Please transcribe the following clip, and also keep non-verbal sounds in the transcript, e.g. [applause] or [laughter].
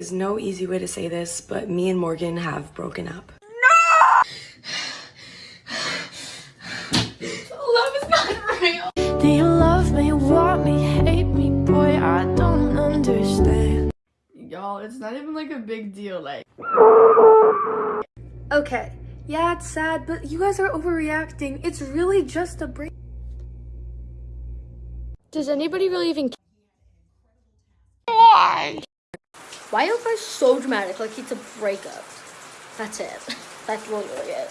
There's no easy way to say this, but me and Morgan have broken up. No! [sighs] Love is not real. Do you love me, want me, hate me, boy? I don't understand. Y'all, it's not even like a big deal. Like, Okay, yeah, it's sad, but you guys are overreacting. It's really just a break. Does anybody really even Why are you guys so dramatic? Like it's a breakup. That's it. [laughs] That's literally it.